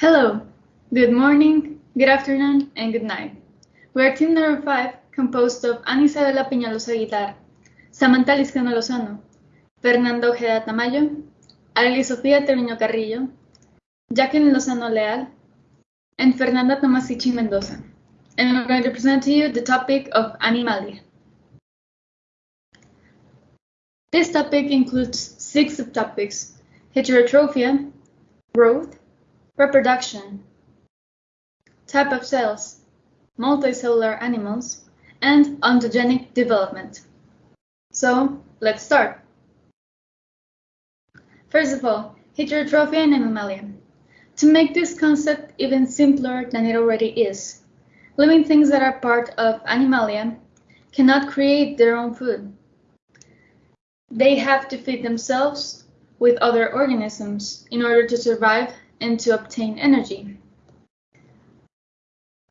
Hello, good morning, good afternoon, and good night. We are team number 5, composed of Ana Isabela Peñalosa Guitar, Samantha Liscano Lozano, Fernando Ojeda Tamayo, Arely Sofía Termiño Carrillo, Jacqueline Lozano Leal, and Fernanda Tomasici Mendoza. And I'm going to present to you the topic of Animalia. This topic includes six subtopics, heterotrophia, growth, reproduction, type of cells, multicellular animals, and ontogenic development. So, let's start. First of all, heterotrophia and animalia. To make this concept even simpler than it already is, living things that are part of animalia cannot create their own food. They have to feed themselves with other organisms in order to survive and to obtain energy.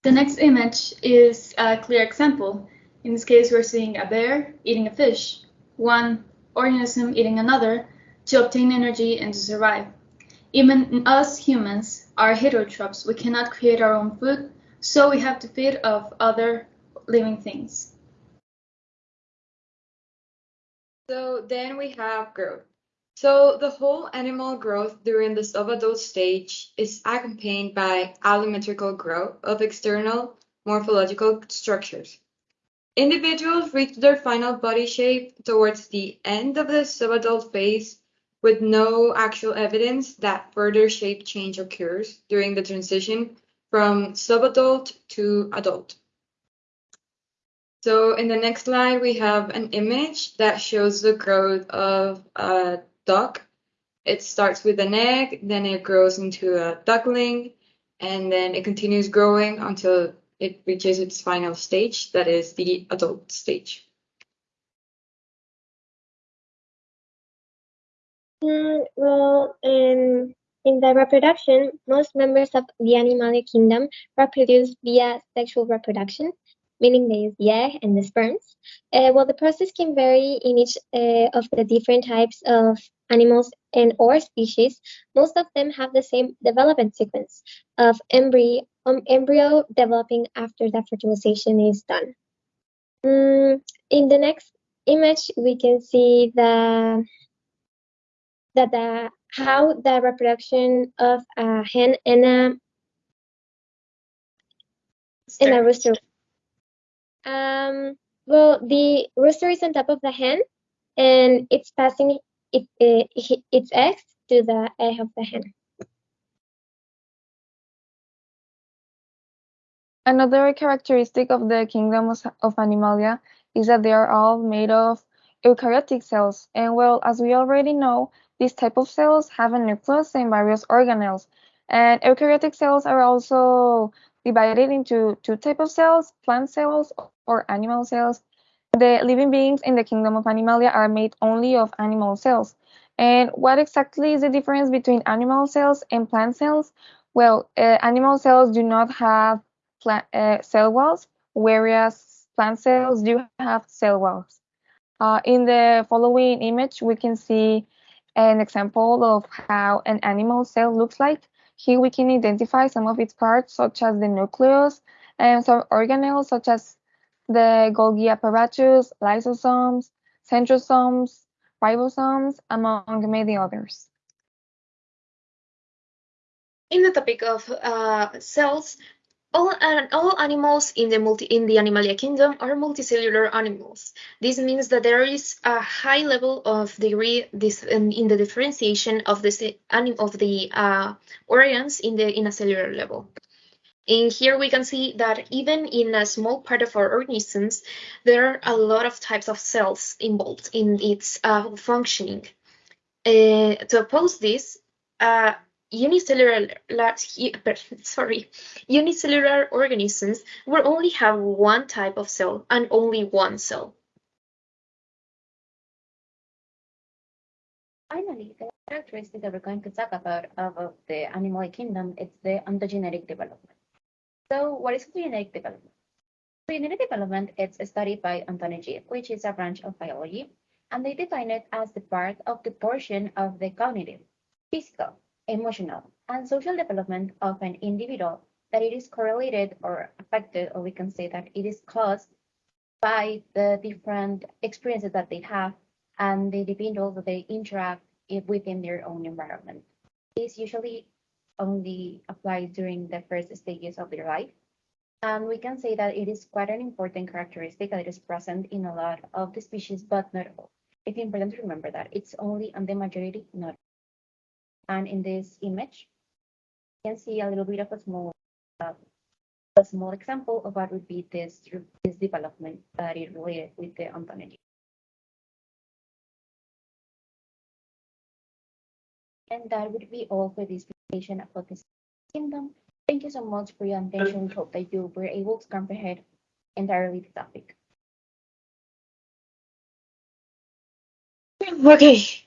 The next image is a clear example. In this case, we're seeing a bear eating a fish, one organism eating another to obtain energy and to survive. Even us humans are heterotrophs. We cannot create our own food, so we have to feed off other living things. So then we have growth. So the whole animal growth during the subadult stage is accompanied by allometrical growth of external morphological structures. Individuals reach their final body shape towards the end of the subadult phase with no actual evidence that further shape change occurs during the transition from subadult to adult. So in the next slide, we have an image that shows the growth of a duck. It starts with an egg, then it grows into a duckling, and then it continues growing until it reaches its final stage, that is the adult stage. Well, in, in the reproduction, most members of the animal kingdom reproduce via sexual reproduction, meaning they use the egg and the sperms. Uh, well, the process can vary in each uh, of the different types of animals and or species. Most of them have the same development sequence of embryo, um, embryo developing after the fertilization is done. Mm, in the next image, we can see the that the how the reproduction of a hen and a and a rooster um, well, the rooster is on top of the hen, and it's passing it, it, its eggs to the egg of the hen. Another characteristic of the kingdom of Animalia is that they are all made of eukaryotic cells. And well, as we already know, these type of cells have a nucleus and various organelles. And eukaryotic cells are also divided into two types of cells, plant cells or animal cells. The living beings in the kingdom of Animalia are made only of animal cells. And what exactly is the difference between animal cells and plant cells? Well, uh, animal cells do not have plant, uh, cell walls, whereas plant cells do have cell walls. Uh, in the following image, we can see an example of how an animal cell looks like. Here we can identify some of its parts, such as the nucleus, and some organelles, such as the Golgi apparatus, lysosomes, centrosomes, ribosomes, among many others. In the topic of uh, cells, all, all animals in the multi in the Animalia kingdom are multicellular animals. This means that there is a high level of degree this in, in the differentiation of the of the uh, organs in the in a cellular level. And here we can see that even in a small part of our organisms, there are a lot of types of cells involved in its uh, functioning. Uh, to oppose this, uh, unicellular sorry unicellular organisms will only have one type of cell and only one cell. Finally the characteristic that we're going to talk about of, the animal kingdom is the ontogenetic development. So what is ontogenetic development? Ontogenetic development is studied by ontology which is a branch of biology and they define it as the part of the portion of the cognitive physical emotional, and social development of an individual that it is correlated or affected, or we can say that it is caused by the different experiences that they have and the individuals that they interact within their own environment. This usually only applies during the first stages of their life. And we can say that it is quite an important characteristic that is present in a lot of the species, but not all. It's important to remember that it's only on the majority, not. And in this image, you can see a little bit of a small, uh, a small example of what would be this, this development that is related with the ontology. And that would be all for this presentation about this kingdom. Thank you so much for your attention. We hope that you were able to comprehend entirely the topic. Okay,